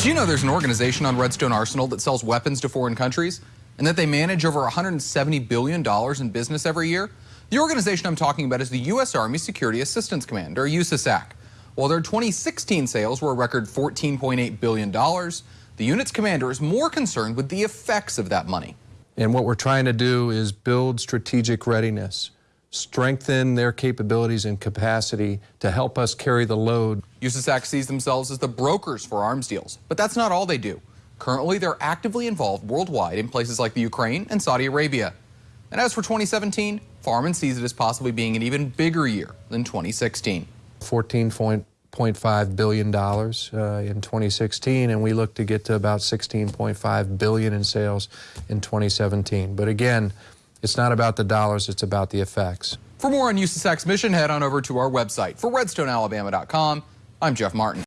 Did you know there's an organization on Redstone Arsenal that sells weapons to foreign countries and that they manage over $170 billion in business every year? The organization I'm talking about is the U.S. Army Security Assistance Command, or USASAC. While their 2016 sales were a record $14.8 billion, the unit's commander is more concerned with the effects of that money. And what we're trying to do is build strategic readiness, strengthen their capabilities and capacity to help us carry the load. USASAC sees themselves as the brokers for arms deals, but that's not all they do. Currently, they're actively involved worldwide in places like the Ukraine and Saudi Arabia. And as for 2017, Farmen sees it as possibly being an even bigger year than 2016. $14.5 billion uh, in 2016, and we look to get to about 16.5 billion in sales in 2017. But again, it's not about the dollars, it's about the effects. For more on USASAC's mission, head on over to our website. For RedstoneAlabama.com, I'm Jeff Martin.